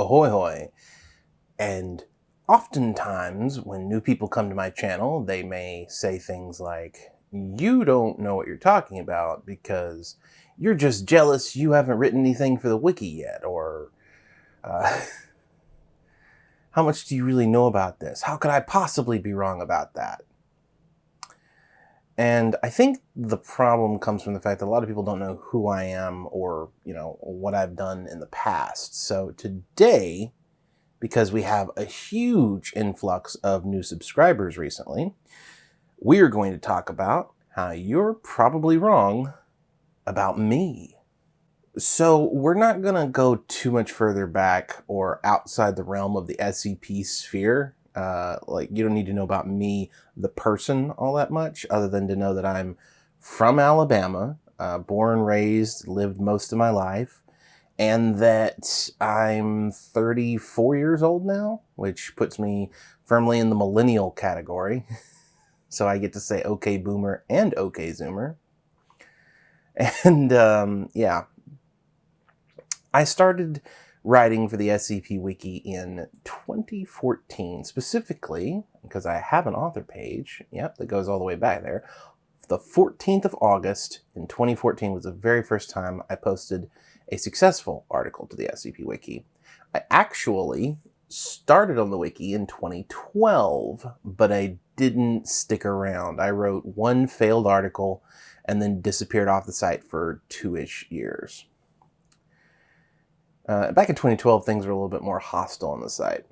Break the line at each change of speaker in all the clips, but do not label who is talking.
ahoy hoy. And oftentimes, when new people come to my channel, they may say things like, You don't know what you're talking about because you're just jealous you haven't written anything for the wiki yet, or uh, How much do you really know about this? How could I possibly be wrong about that? And I think the problem comes from the fact that a lot of people don't know who I am or, you know, what I've done in the past. So today, because we have a huge influx of new subscribers recently, we are going to talk about how you're probably wrong about me. So we're not going to go too much further back or outside the realm of the SCP sphere uh, like you don't need to know about me, the person, all that much, other than to know that I'm from Alabama, uh, born, raised, lived most of my life, and that I'm 34 years old now, which puts me firmly in the millennial category. so I get to say okay boomer and okay zoomer. And um, yeah, I started writing for the SCP Wiki in 2014, specifically because I have an author page, yep, that goes all the way back there. The 14th of August in 2014 was the very first time I posted a successful article to the SCP Wiki. I actually started on the wiki in 2012, but I didn't stick around. I wrote one failed article and then disappeared off the site for two-ish years. Uh, back in 2012, things were a little bit more hostile on the site.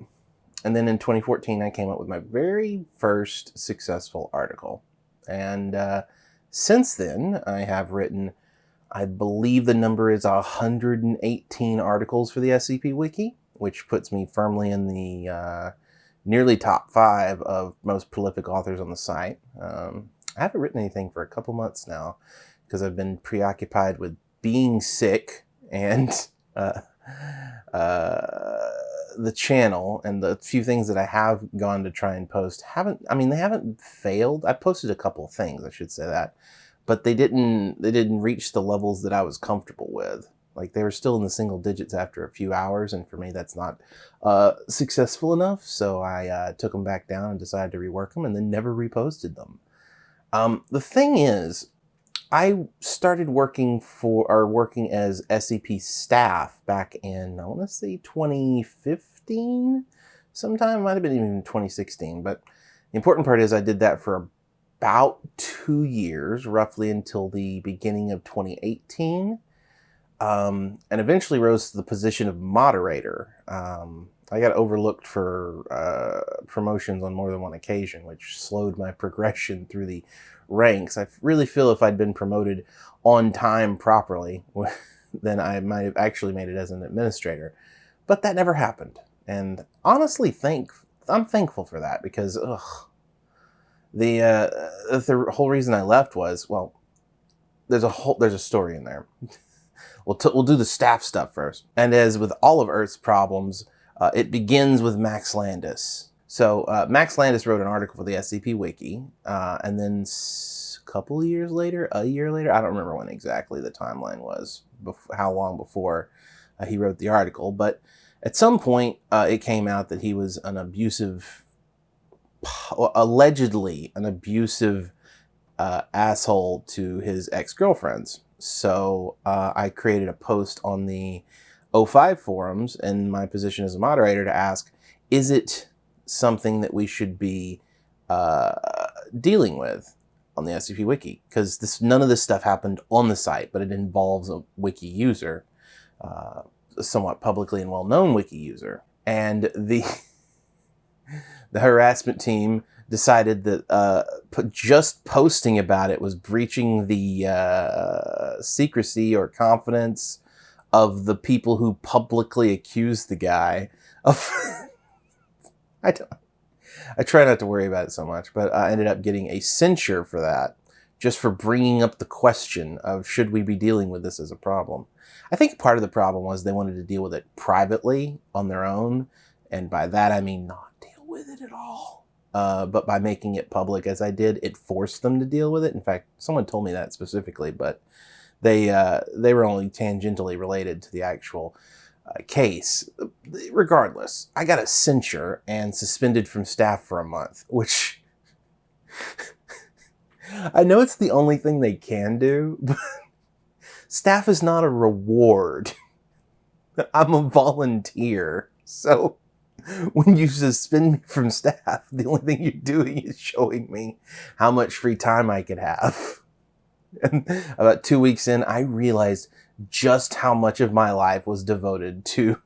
And then in 2014, I came up with my very first successful article. And uh, since then, I have written, I believe the number is 118 articles for the SCP Wiki, which puts me firmly in the uh, nearly top five of most prolific authors on the site. Um, I haven't written anything for a couple months now because I've been preoccupied with being sick and uh, uh, the channel and the few things that I have gone to try and post haven't, I mean, they haven't failed. I posted a couple things, I should say that, but they didn't, they didn't reach the levels that I was comfortable with. Like they were still in the single digits after a few hours. And for me, that's not uh, successful enough. So I uh, took them back down and decided to rework them and then never reposted them. Um, the thing is, I started working for, or working as SCP staff back in, I want to say 2015 sometime, might have been even 2016, but the important part is I did that for about two years, roughly until the beginning of 2018, um, and eventually rose to the position of moderator. Um, I got overlooked for uh, promotions on more than one occasion, which slowed my progression through the ranks. I really feel if I'd been promoted on time properly, then I might have actually made it as an administrator. But that never happened. And honestly, thank I'm thankful for that because ugh, the uh, the whole reason I left was well, there's a whole there's a story in there. we'll we'll do the staff stuff first. And as with all of Earth's problems, uh, it begins with Max Landis. So uh, Max Landis wrote an article for the SCP Wiki, uh, and then a couple years later, a year later, I don't remember when exactly the timeline was, how long before uh, he wrote the article, but at some point uh, it came out that he was an abusive, allegedly an abusive uh, asshole to his ex-girlfriends. So I created a post on the O5 forums and my position as a moderator to ask, is it something that we should be uh, dealing with on the SCP Wiki? Because this none of this stuff happened on the site, but it involves a wiki user, uh, a somewhat publicly and well-known wiki user, and the the harassment team decided that uh, just posting about it was breaching the uh, secrecy or confidence of the people who publicly accused the guy of I don't. I try not to worry about it so much, but I ended up getting a censure for that, just for bringing up the question of should we be dealing with this as a problem. I think part of the problem was they wanted to deal with it privately on their own, and by that I mean not deal with it at all. Uh, but by making it public as I did, it forced them to deal with it. In fact, someone told me that specifically, but they uh, they were only tangentially related to the actual uh, case. Regardless, I got a censure and suspended from staff for a month, which I know it's the only thing they can do, but staff is not a reward. I'm a volunteer. So when you suspend me from staff, the only thing you're doing is showing me how much free time I could have. And about two weeks in, I realized just how much of my life was devoted to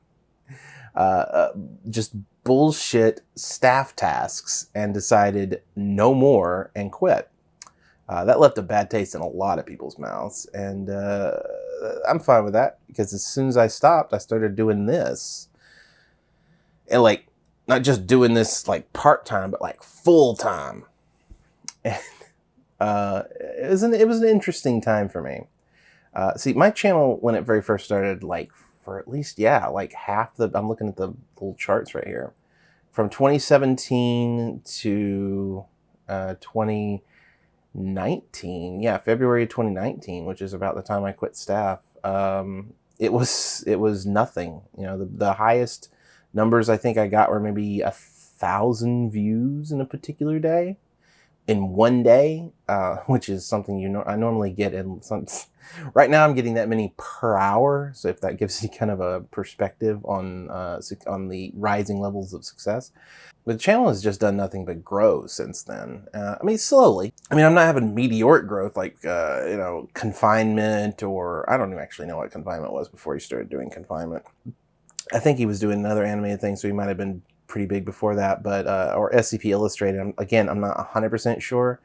uh, uh, just bullshit staff tasks and decided no more and quit. Uh, that left a bad taste in a lot of people's mouths. And uh, I'm fine with that because as soon as I stopped, I started doing this. And like, not just doing this like part time, but like full time. And uh, it, was an, it was an interesting time for me. Uh, see, my channel, when it very first started, like for at least, yeah, like half the, I'm looking at the little charts right here. From 2017 to uh, 2019, yeah, February 2019, which is about the time I quit staff, um, it was, it was nothing. You know, the, the highest numbers I think I got were maybe a thousand views in a particular day in one day, uh, which is something you know I normally get in some. Right now, I'm getting that many per hour. So if that gives you kind of a perspective on uh, on the rising levels of success, but the channel has just done nothing but grow since then. Uh, I mean, slowly. I mean, I'm not having meteoric growth like uh, you know confinement or I don't even actually know what confinement was before he started doing confinement. I think he was doing another animated thing, so he might have been pretty big before that, but uh, or SCP Illustrated. Again, I'm not 100% sure,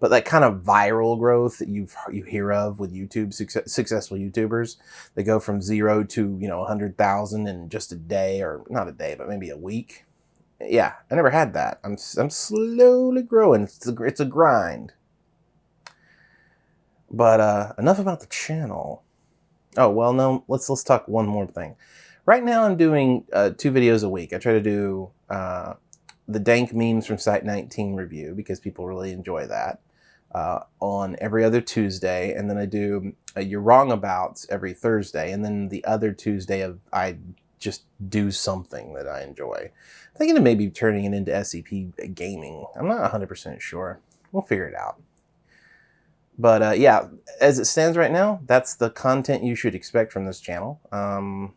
but that kind of viral growth that you you hear of with YouTube success, successful YouTubers, they go from zero to you know 100,000 in just a day, or not a day, but maybe a week. Yeah, I never had that. I'm I'm slowly growing. It's a, it's a grind. But uh, enough about the channel. Oh well, no. Let's let's talk one more thing. Right now I'm doing uh, two videos a week. I try to do uh, the dank memes from Site 19 review because people really enjoy that uh, on every other Tuesday. And then I do You're Wrong Abouts every Thursday. And then the other Tuesday of I just do something that I enjoy. I'm thinking of maybe turning it into SCP gaming. I'm not 100% sure. We'll figure it out. But uh, yeah, as it stands right now, that's the content you should expect from this channel. Um,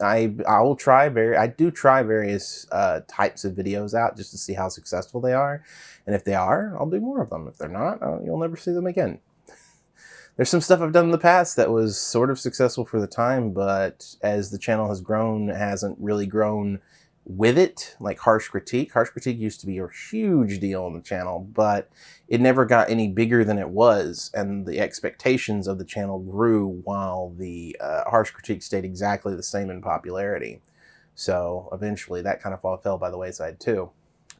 I I will try very I do try various uh, types of videos out just to see how successful they are, and if they are, I'll do more of them. If they're not, uh, you'll never see them again. There's some stuff I've done in the past that was sort of successful for the time, but as the channel has grown, it hasn't really grown with it, like Harsh Critique. Harsh Critique used to be a huge deal on the channel, but it never got any bigger than it was, and the expectations of the channel grew while the uh, Harsh Critique stayed exactly the same in popularity. So eventually that kind of fell by the wayside too.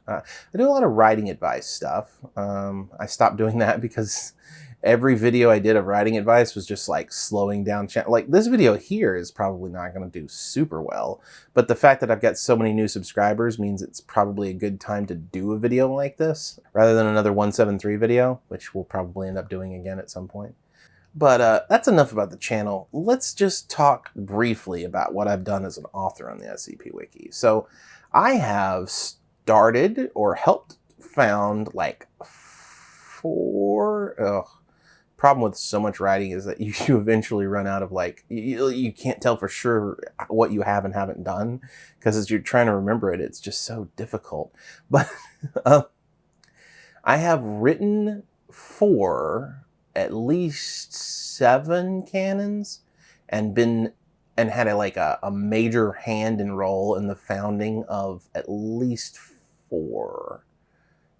Uh, I do a lot of writing advice stuff. Um, I stopped doing that because every video I did of writing advice was just like slowing down. Like this video here is probably not going to do super well, but the fact that I've got so many new subscribers means it's probably a good time to do a video like this rather than another 173 video, which we'll probably end up doing again at some point. But uh, that's enough about the channel. Let's just talk briefly about what I've done as an author on the SCP Wiki. So I have started or helped found like four, ugh, problem with so much writing is that you, you eventually run out of like you, you can't tell for sure what you have and haven't done because as you're trying to remember it it's just so difficult. But uh, i have written for at least seven canons and been and had a like a, a major hand and role in the founding of at least four.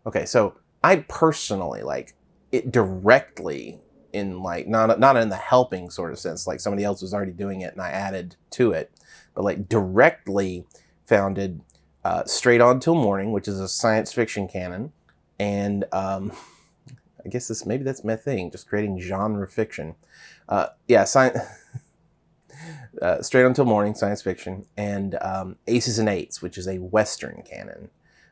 Okay so i personally like it directly in like not not in the helping sort of sense like somebody else was already doing it and I added to it but like directly founded uh, Straight On Till Morning which is a science fiction canon. And um, I guess this maybe that's my thing just creating genre fiction. Uh, yeah science uh, Straight On Till Morning science fiction and um, Aces and Eights which is a western canon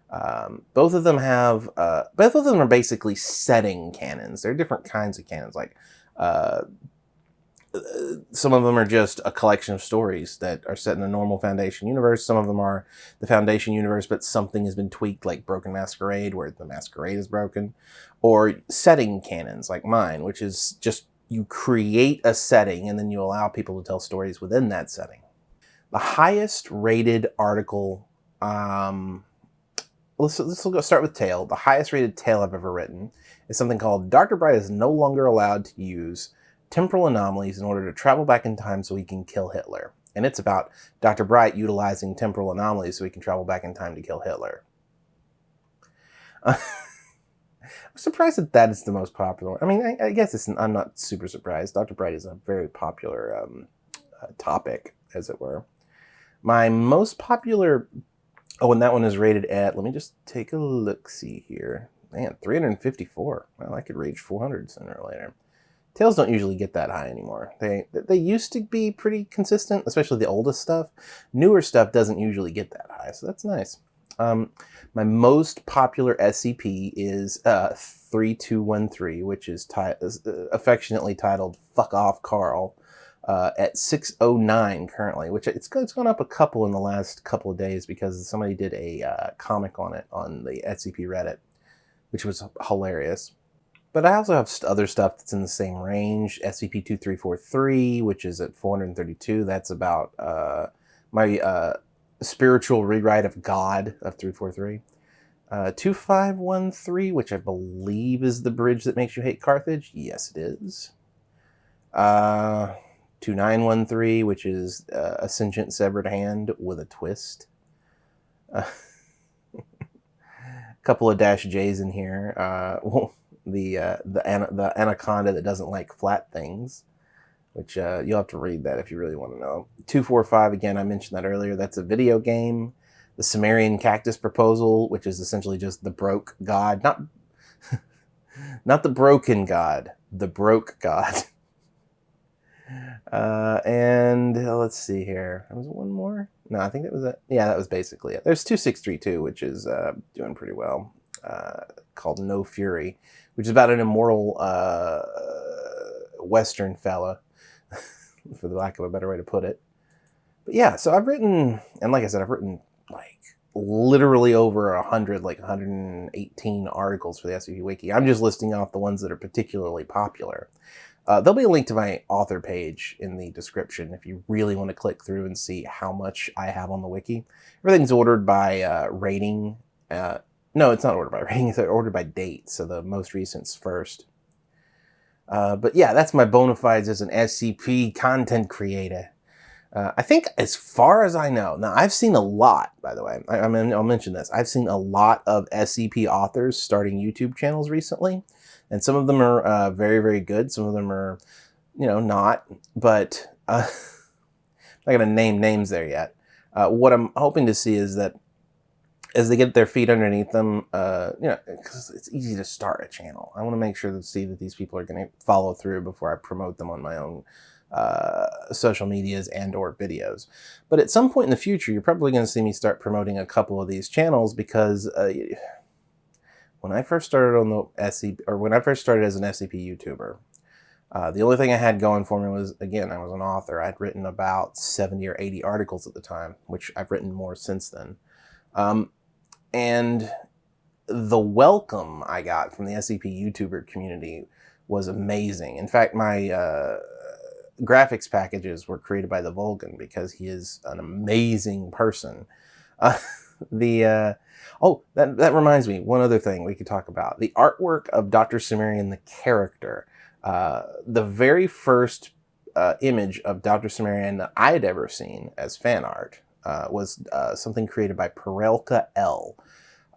um, both of them have, uh, both of them are basically setting canons. They're different kinds of canons. Like, uh, some of them are just a collection of stories that are set in a normal Foundation universe. Some of them are the Foundation universe, but something has been tweaked, like Broken Masquerade, where the Masquerade is broken, or setting canons like mine, which is just you create a setting and then you allow people to tell stories within that setting. The highest rated article, um, let's, let's go start with tale. The highest rated tale I've ever written is something called Dr. Bright is no longer allowed to use temporal anomalies in order to travel back in time so he can kill Hitler. And it's about Dr. Bright utilizing temporal anomalies so he can travel back in time to kill Hitler. I'm surprised that that is the most popular. I mean, I, I guess it's, I'm not super surprised. Dr. Bright is a very popular um, uh, topic, as it were. My most popular, oh, and that one is rated at, let me just take a look see here. Man, 354. Well, I could reach 400 sooner or later. Tales don't usually get that high anymore. They they used to be pretty consistent, especially the oldest stuff. Newer stuff doesn't usually get that high, so that's nice. Um, my most popular SCP is uh, 3213, which is, uh, affectionately titled Fuck Off Carl, uh, at 609 currently, which it's, it's gone up a couple in the last couple of days because somebody did a uh, comic on it on the SCP Reddit, which was hilarious. But I also have other stuff that's in the same range. SCP-2343, which is at 432. That's about uh, my uh, spiritual rewrite of God of 343. Uh, 2513, which I believe is the bridge that makes you hate Carthage. Yes, it is. Uh, 2913, which is uh, a sentient severed hand with a twist. A couple of dash J's in here. Uh, well, the uh, the the anaconda that doesn't like flat things, which uh, you'll have to read that if you really want to know. Two four five again. I mentioned that earlier. That's a video game. The Sumerian Cactus Proposal, which is essentially just the broke god, not not the broken god, the broke god. Uh, and uh, let's see here. There Was one more? No, I think that was it. Yeah, that was basically it. There's 2632, which is uh, doing pretty well, uh, called No Fury, which is about an immoral uh, Western fella, for the lack of a better way to put it. But yeah, so I've written, and like I said, I've written like literally over a hundred, like 118 articles for the SCP Wiki. I'm just listing off the ones that are particularly popular. Uh, there'll be a link to my author page in the description if you really want to click through and see how much I have on the wiki. Everything's ordered by uh, rating. Uh, no, it's not ordered by rating. It's ordered by date, so the most recent's first. Uh, but yeah, that's my bona fides as an SCP content creator. Uh, I think as far as I know, now I've seen a lot, by the way, I, I mean, I'll mention this. I've seen a lot of SCP authors starting YouTube channels recently, and some of them are uh, very, very good. Some of them are, you know, not, but uh, I'm not going to name names there yet. Uh, what I'm hoping to see is that as they get their feet underneath them, uh, you know, because it's easy to start a channel. I want to make sure to see that these people are going to follow through before I promote them on my own uh, social medias and or videos. But at some point in the future, you're probably going to see me start promoting a couple of these channels because uh, when I first started on the SCP, or when I first started as an SCP YouTuber, uh, the only thing I had going for me was, again, I was an author. I'd written about 70 or 80 articles at the time, which I've written more since then. Um, and the welcome I got from the SCP YouTuber community was amazing. In fact, my uh, graphics packages were created by the Volgun because he is an amazing person. Uh, the uh, oh, that that reminds me, one other thing we could talk about: the artwork of Doctor Cimmerian the character. Uh, the very first uh, image of Doctor Cimmerian that I had ever seen as fan art uh, was uh, something created by Perelka L.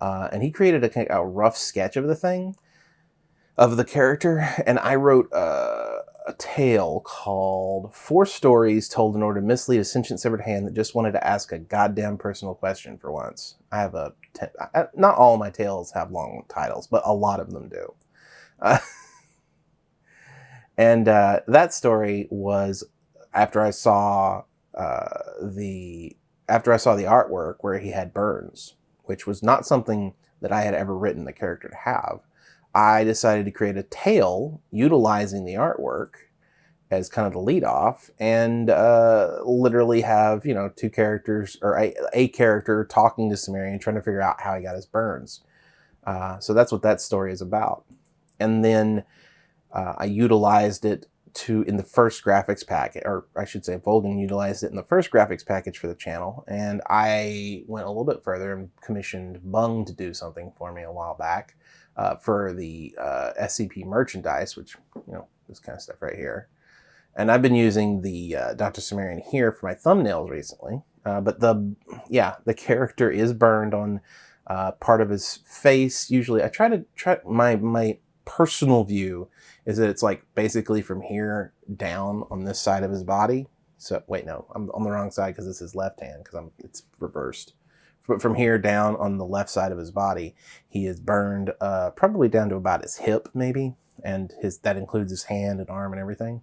Uh, and he created a, a, rough sketch of the thing, of the character, and I wrote uh, a tale called Four Stories Told in Order to Mislead a Sentient Severed Hand that just wanted to ask a goddamn personal question for once. I have a, not all my tales have long titles, but a lot of them do. Uh, and uh, that story was after I saw uh, the after I saw the artwork where he had burns, which was not something that I had ever written the character to have, I decided to create a tale utilizing the artwork as kind of the lead off and uh, literally have, you know, two characters or a, a character talking to Cimmerian trying to figure out how he got his burns. Uh, so that's what that story is about. And then uh, I utilized it to in the first graphics package, or I should say, Volgun utilized it in the first graphics package for the channel, and I went a little bit further and commissioned Bung to do something for me a while back uh, for the uh, SCP merchandise, which you know this kind of stuff right here. And I've been using the uh, Dr. Cimmerian here for my thumbnails recently, uh, but the yeah the character is burned on uh, part of his face. Usually, I try to try my my personal view is that it's like basically from here down on this side of his body. So wait, no, I'm on the wrong side because this is his left hand because I'm it's reversed. But from here down on the left side of his body, he is burned uh, probably down to about his hip, maybe, and his that includes his hand and arm and everything.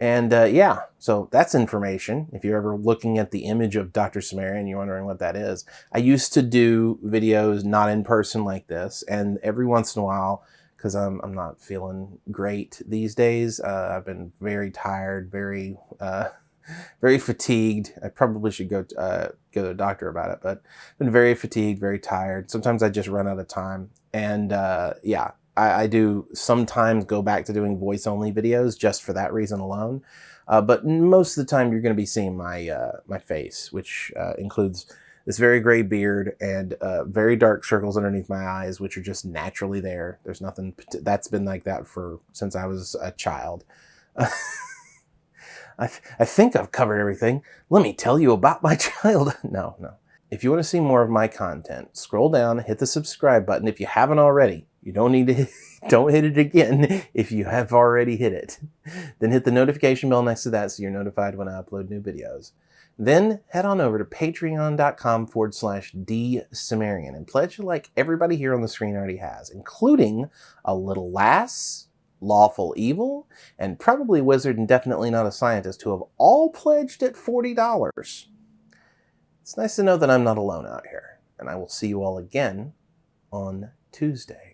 And uh, yeah, so that's information. If you're ever looking at the image of Dr. Cimmerian, you're wondering what that is. I used to do videos not in person like this, and every once in a while, because I'm, I'm not feeling great these days, uh, I've been very tired, very uh, very fatigued. I probably should go to, uh, go to a doctor about it, but I've been very fatigued, very tired. Sometimes I just run out of time, and uh, yeah, I, I, do sometimes go back to doing voice only videos just for that reason alone. Uh, but most of the time, you're going to be seeing my uh, my face, which uh, includes this very gray beard and uh, very dark circles underneath my eyes, which are just naturally there. There's nothing that's been like that for since I was a child. I, I think I've covered everything. Let me tell you about my child. no, no. If you want to see more of my content, scroll down, hit the subscribe button if you haven't already. You don't need to, hit, don't hit it again if you have already hit it. Then hit the notification bell next to that so you're notified when I upload new videos. Then head on over to patreon.com forward slash D Cimmerian and pledge like everybody here on the screen already has, including a little lass, lawful evil, and probably wizard and definitely not a scientist who have all pledged at $40. It's nice to know that I'm not alone out here, and I will see you all again on Tuesday.